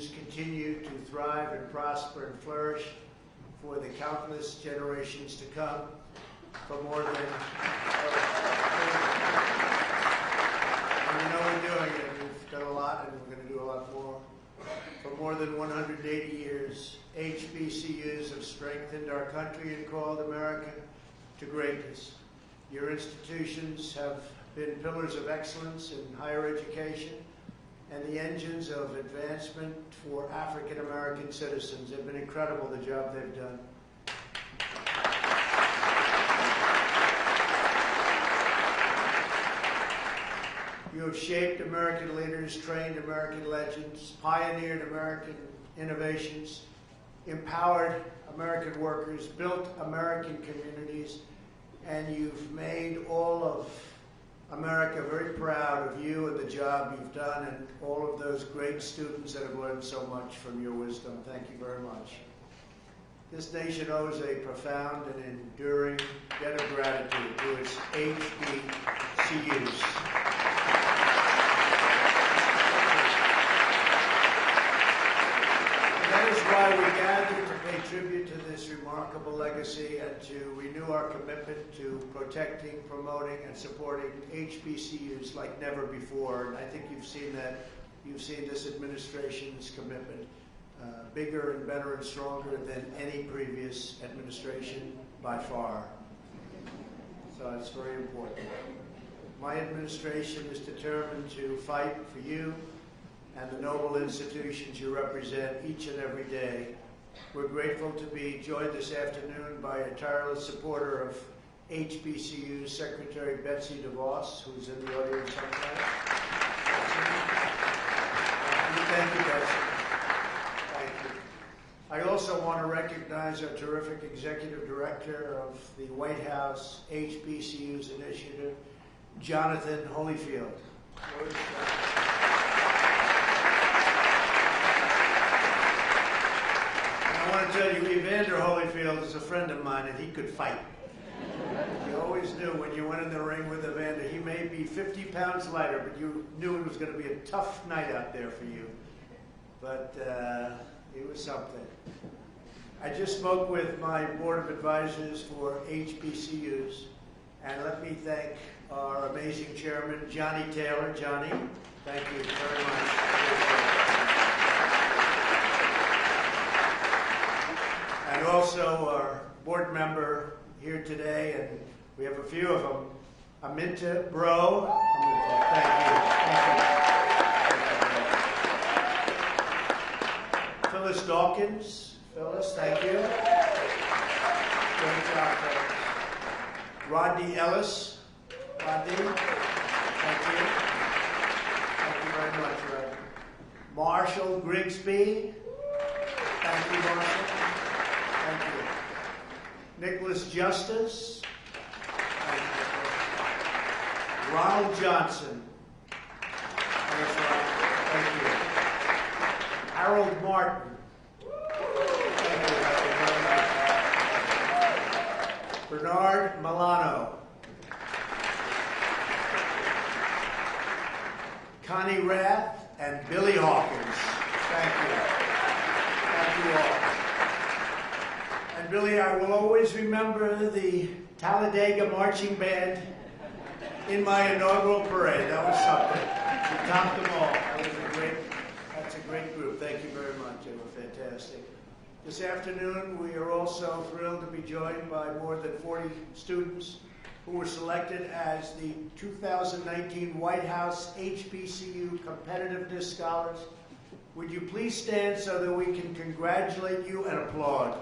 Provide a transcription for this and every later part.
HBCUs continue to thrive and prosper and flourish for the countless generations to come for more than, and we know we're doing it, we've done a lot and we're going to do a lot more. For more than 180 years, HBCUs have strengthened our country and called America to greatness. Your institutions have been pillars of excellence in higher education and the engines of advancement for African American citizens. They've been incredible, the job they've done. You have shaped American leaders, trained American legends, pioneered American innovations, empowered American workers, built American communities, and you've made all of America very proud of you and the job you've done and all of those great students that have learned so much from your wisdom. Thank you very much. This nation owes a profound and enduring debt of gratitude to its HBCUs. And that is why we gather to pay tribute to this remarkable legacy and to renew our commitment to protecting, promoting, and supporting HBCUs like never before. And I think you've seen that. You've seen this administration's commitment uh, bigger and better and stronger than any previous administration by far. So it's very important. My administration is determined to fight for you and the noble institutions you represent each and every day. We're grateful to be joined this afternoon by a tireless supporter of HBCU Secretary Betsy DeVos, who's in the audience somewhere. Uh, thank you, Betsy. Thank you. I also want to recognize our terrific executive director of the White House HBCUs initiative, Jonathan Holifield. I want to tell you, Evander Holyfield is a friend of mine, and he could fight. You always knew when you went in the ring with Evander, he may be 50 pounds lighter, but you knew it was going to be a tough night out there for you. But uh, it was something. I just spoke with my board of advisors for HBCUs, and let me thank our amazing chairman, Johnny Taylor. Johnny, thank you very much. And also our board member here today, and we have a few of them, Aminta Breaux. Aminta, thank you. Phyllis Dawkins. Phyllis, thank you. Rodney Ellis. Rodney, thank you. Thank you very much, Rodney. Marshall Grigsby. Thank you, Marshall. Nicholas Justice. Ronald Johnson. Harold Martin. Bernard Milano. Connie Rath and Billy Hawkins. Thank you. Thank you all. Billy, I will always remember the Talladega Marching Band in my inaugural parade. That was something. You topped them all. That was a great, that's a great group. Thank you very much. They were fantastic. This afternoon, we are also thrilled to be joined by more than 40 students who were selected as the 2019 White House HBCU Competitiveness Scholars. Would you please stand so that we can congratulate you and applaud?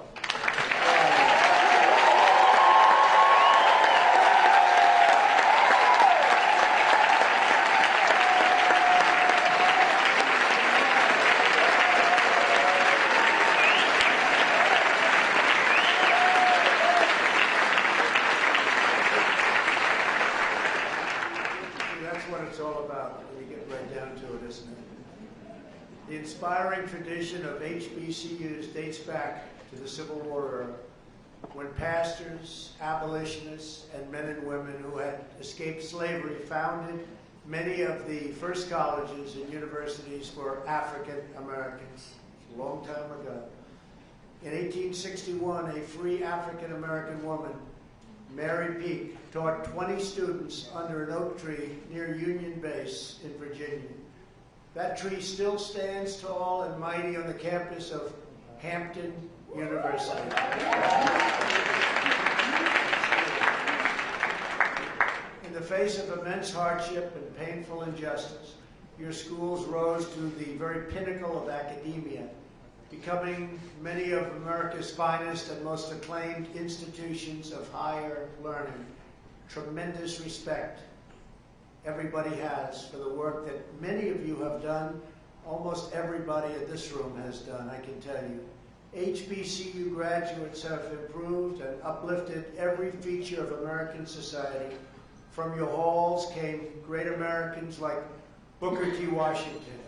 See, that's what it's all about when you get right down to it, isn't it? The inspiring tradition of HBCUs dates back to the Civil War era, when pastors, abolitionists, and men and women who had escaped slavery founded, many of the first colleges and universities for African Americans, a long time ago. In 1861, a free African American woman, Mary Peake, taught 20 students under an oak tree near Union Base in Virginia. That tree still stands tall and mighty on the campus of Hampton University. In the face of immense hardship and painful injustice, your schools rose to the very pinnacle of academia, becoming many of America's finest and most acclaimed institutions of higher learning. Tremendous respect everybody has for the work that many of you have done, almost everybody in this room has done, I can tell you. HBCU graduates have improved and uplifted every feature of American society. From your halls came great Americans like Booker T. Washington,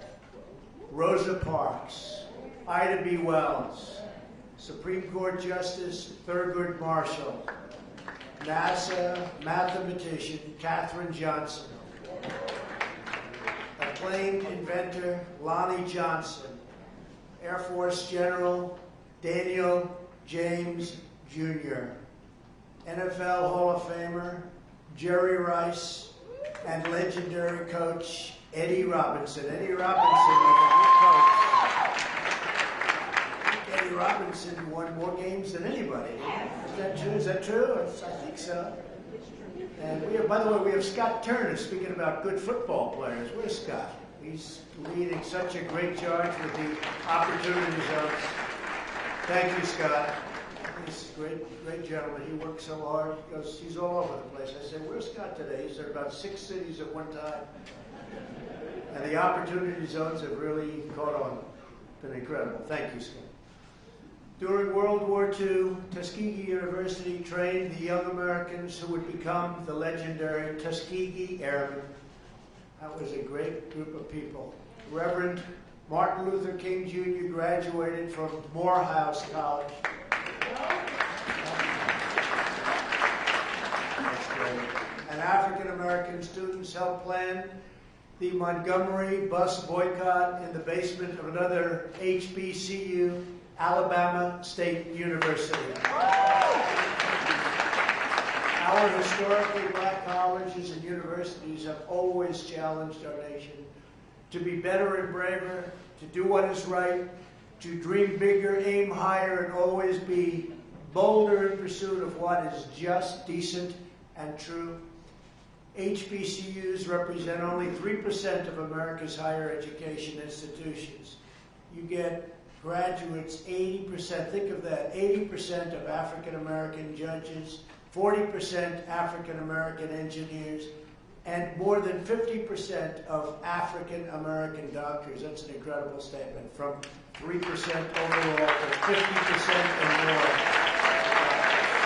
Rosa Parks, Ida B. Wells, Supreme Court Justice Thurgood Marshall, NASA mathematician Katherine Johnson, acclaimed inventor Lonnie Johnson, Air Force General Daniel James Jr., NFL Hall of Famer Jerry Rice, and legendary coach Eddie Robinson. Eddie Robinson was a good coach. Eddie Robinson won more games than anybody. Is that true? Is that true? I think so. And we have, by the way, we have Scott Turner speaking about good football players. Where's Scott? He's leading such a great charge with the opportunity zones. Thank you, Scott. He's a great, great gentleman. He works so hard. He goes, he's all over the place. I said, where's Scott today? He's at about six cities at one time. And the opportunity zones have really caught on. Been incredible. Thank you, Scott. During World War II, Tuskegee University trained the young Americans who would become the legendary Tuskegee Airmen. That was a great group of people. Reverend Martin Luther King Jr. graduated from Morehouse College. And African American students helped plan the Montgomery bus boycott in the basement of another HBCU, Alabama State University. Our historically black colleges and universities have always challenged our nation to be better and braver, to do what is right, to dream bigger, aim higher, and always be bolder in pursuit of what is just, decent, and true. HBCUs represent only 3% of America's higher education institutions. You get graduates, 80%, think of that, 80% of African American judges, 40% African American engineers, and more than 50% of African American doctors. That's an incredible statement, from 3% overall to 50% and more.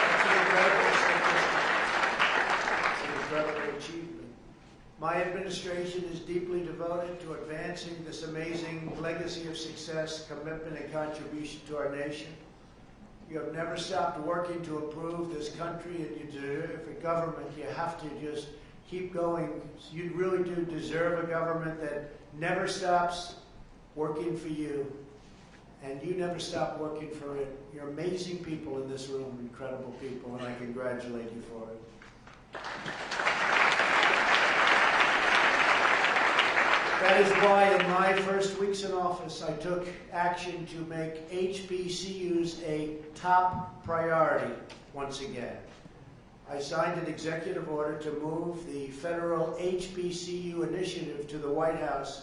That's an incredible statistic. It's an incredible achievement. My administration is deeply devoted to advancing this amazing legacy of success, commitment, and contribution to our nation. You have never stopped working to improve this country, and you deserve a government. You have to just keep going. You really do deserve a government that never stops working for you, and you never stop working for it. You're amazing people in this room, incredible people, and I congratulate you for it. That is why in my first weeks in office, I took action to make HBCUs a top priority once again. I signed an executive order to move the federal HBCU initiative to the White House,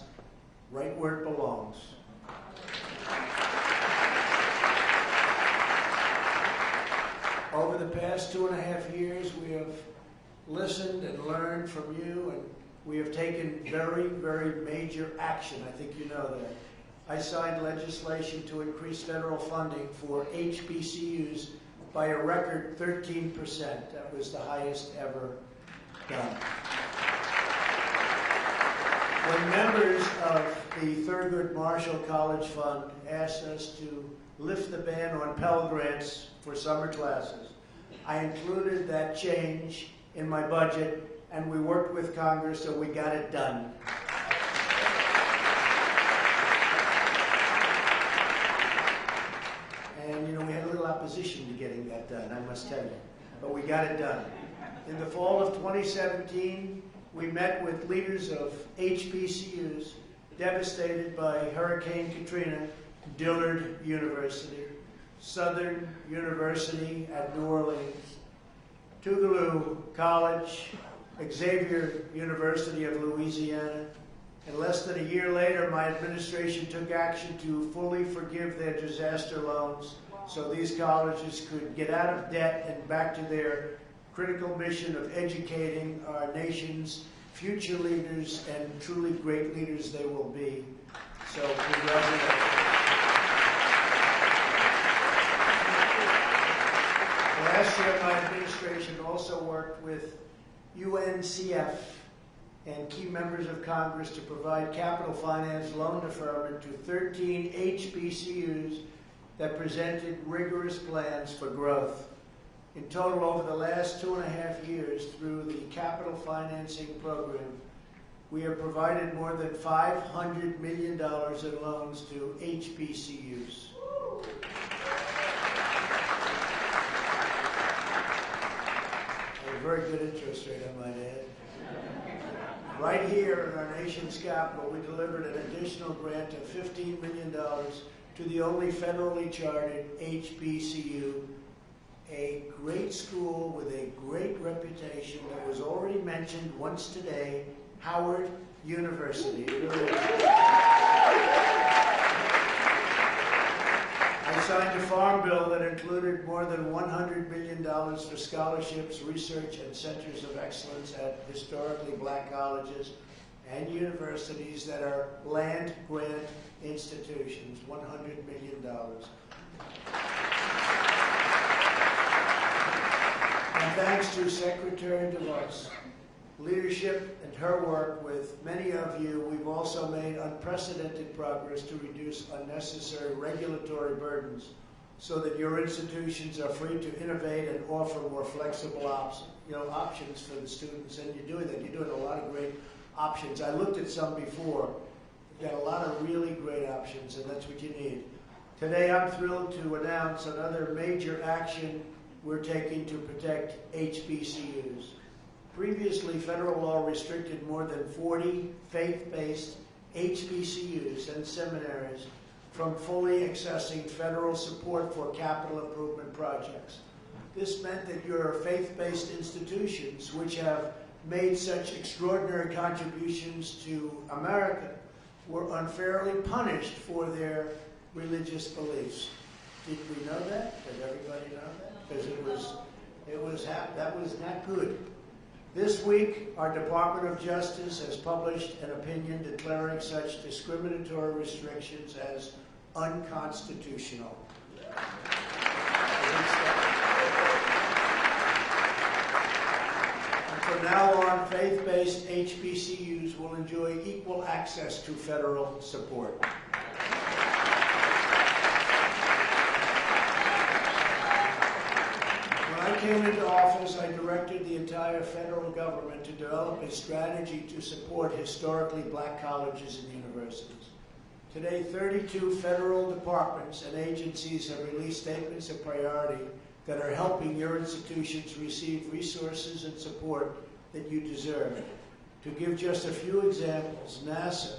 right where it belongs. Over the past two and a half years, we have listened and learned from you, and we have taken very, very major action. I think you know that. I signed legislation to increase federal funding for HBCUs by a record 13%. That was the highest ever done. When members of the Thurgood Marshall College Fund asked us to lift the ban on Pell Grants for summer classes, I included that change in my budget and we worked with Congress, and we got it done. And, you know, we had a little opposition to getting that done, I must tell you, but we got it done. In the fall of 2017, we met with leaders of HBCUs devastated by Hurricane Katrina, Dillard University, Southern University at New Orleans, Tougaloo College, Xavier University of Louisiana. And less than a year later, my administration took action to fully forgive their disaster loans so these colleges could get out of debt and back to their critical mission of educating our nation's future leaders and truly great leaders they will be. So congratulations. Last year, my administration also worked with UNCF and key members of Congress to provide capital finance loan deferment to 13 HBCUs that presented rigorous plans for growth. In total, over the last two and a half years, through the capital financing program, we have provided more than $500 million in loans to HBCUs. At a very good interest rate, I might add. Right here in our nation's capital, we delivered an additional grant of $15 million to the only federally chartered HBCU, a great school with a great reputation that was already mentioned once today, Howard University. It really is. I signed a farm bill that included more than $100 million for scholarships, research, and centers of excellence at historically black colleges and universities that are land grant institutions, $100 million. And thanks to Secretary DeVos, leadership and her work with many of you, we've also made unprecedented progress to reduce unnecessary regulatory burdens so that your institutions are free to innovate and offer more flexible options, you know, options for the students. And you're doing that. You're doing a lot of great options. I looked at some before. You've got a lot of really great options, and that's what you need. Today, I'm thrilled to announce another major action we're taking to protect HBCUs. Previously, federal law restricted more than 40 faith-based HBCUs and seminaries from fully accessing federal support for capital improvement projects. This meant that your faith-based institutions, which have made such extraordinary contributions to America, were unfairly punished for their religious beliefs. Did we know that? Did everybody know that? Because it was, it was that was not good. This week, our Department of Justice has published an opinion declaring such discriminatory restrictions as unconstitutional. And from now on, faith-based HBCUs will enjoy equal access to federal support. When I came into office, I directed the entire federal government to develop a strategy to support historically black colleges and universities. Today, 32 federal departments and agencies have released statements of priority that are helping your institutions receive resources and support that you deserve. To give just a few examples, NASA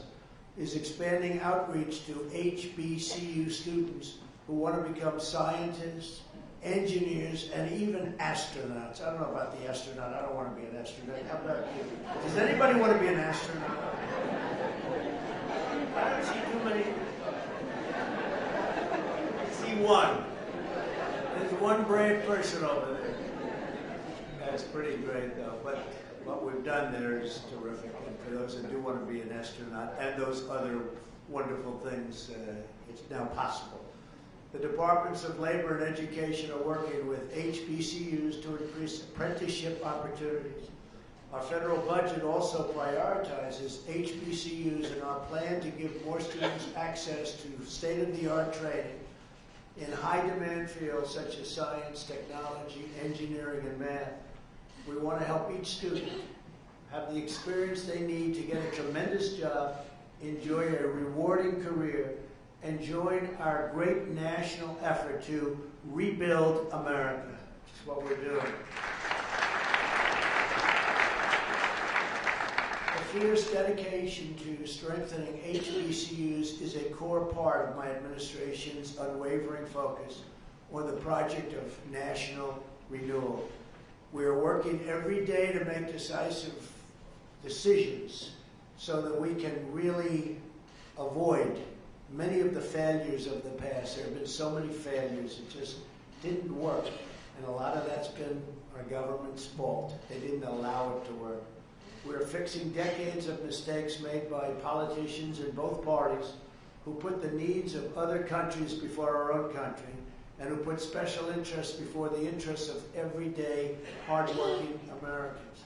is expanding outreach to HBCU students who want to become scientists, engineers, and even astronauts. I don't know about the astronaut. I don't want to be an astronaut. How about you? Does anybody want to be an astronaut? I don't see too many. I see one. There's one brave person over there. That's pretty great, though. But what we've done there is terrific. And for those that do want to be an astronaut and those other wonderful things, uh, it's now possible. The Departments of Labor and Education are working with HBCUs to increase apprenticeship opportunities. Our federal budget also prioritizes HBCUs in our plan to give more students access to state-of-the-art training in high-demand fields such as science, technology, engineering, and math. We want to help each student have the experience they need to get a tremendous job, enjoy a rewarding career, and join our great national effort to rebuild America, is what we're doing. A fierce dedication to strengthening HBCUs is a core part of my administration's unwavering focus on the project of national renewal. We are working every day to make decisive decisions so that we can really avoid many of the failures of the past. There have been so many failures, it just didn't work. And a lot of that's been our government's fault. They didn't allow it to work. We're fixing decades of mistakes made by politicians in both parties who put the needs of other countries before our own country and who put special interests before the interests of everyday, hardworking Americans.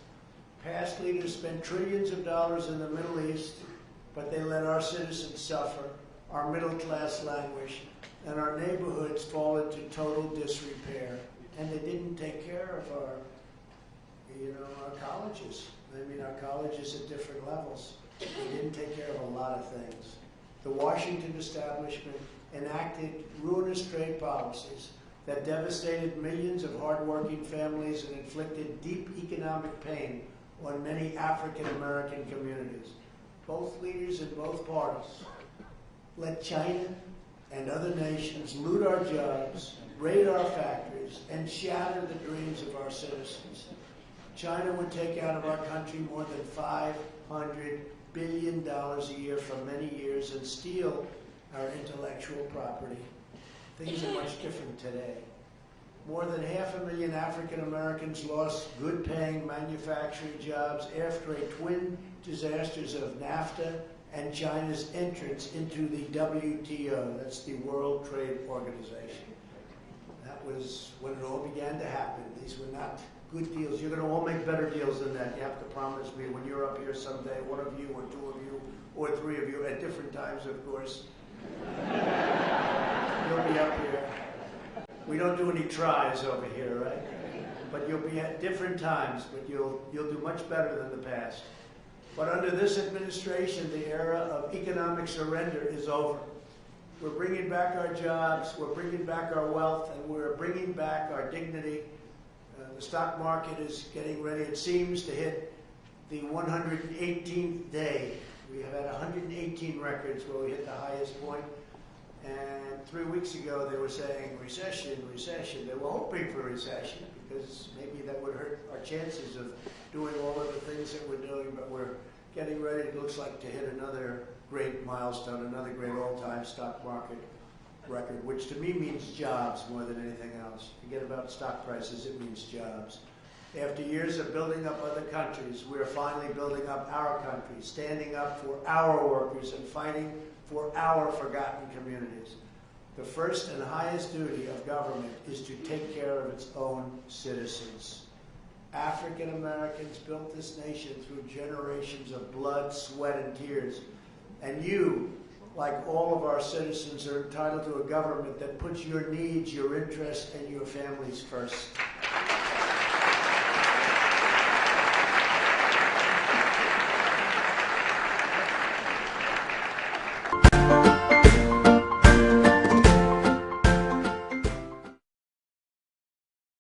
Past leaders spent trillions of dollars in the Middle East, but they let our citizens suffer, our middle class languish, and our neighborhoods fall into total disrepair. And they didn't take care of our, you know, our colleges. I mean, our colleges at different levels. They didn't take care of a lot of things. The Washington establishment enacted ruinous trade policies that devastated millions of hardworking families and inflicted deep economic pain on many African American communities. Both leaders in both parties let China and other nations loot our jobs, raid our factories, and shatter the dreams of our citizens. China would take out of our country more than $500 billion a year for many years and steal our intellectual property. Things are much different today. More than half a million African Americans lost good paying manufacturing jobs after a twin disasters of NAFTA and China's entrance into the WTO, that's the World Trade Organization. That was when it all began to happen. These were not good deals. You're going to all make better deals than that. You have to promise me when you're up here someday, one of you or two of you or three of you at different times, of course. you'll be up here. We don't do any tries over here, right? But you'll be at different times, but you'll you'll do much better than the past. But under this administration, the era of economic surrender is over. We're bringing back our jobs, we're bringing back our wealth, and we're bringing back our dignity. Uh, the stock market is getting ready, it seems, to hit the 118th day. We have had 118 records where we hit the highest point. And three weeks ago, they were saying recession, recession. They were hoping for recession because maybe that would hurt our chances of doing all of the things that we're doing. But we're getting ready, it looks like, to hit another great milestone, another great all-time stock market record, which to me means jobs more than anything else. Forget about stock prices, it means jobs. After years of building up other countries, we are finally building up our country, standing up for our workers and fighting for our forgotten communities. The first and highest duty of government is to take care of its own citizens. African Americans built this nation through generations of blood, sweat, and tears. And you, like all of our citizens, are entitled to a government that puts your needs, your interests, and your families first.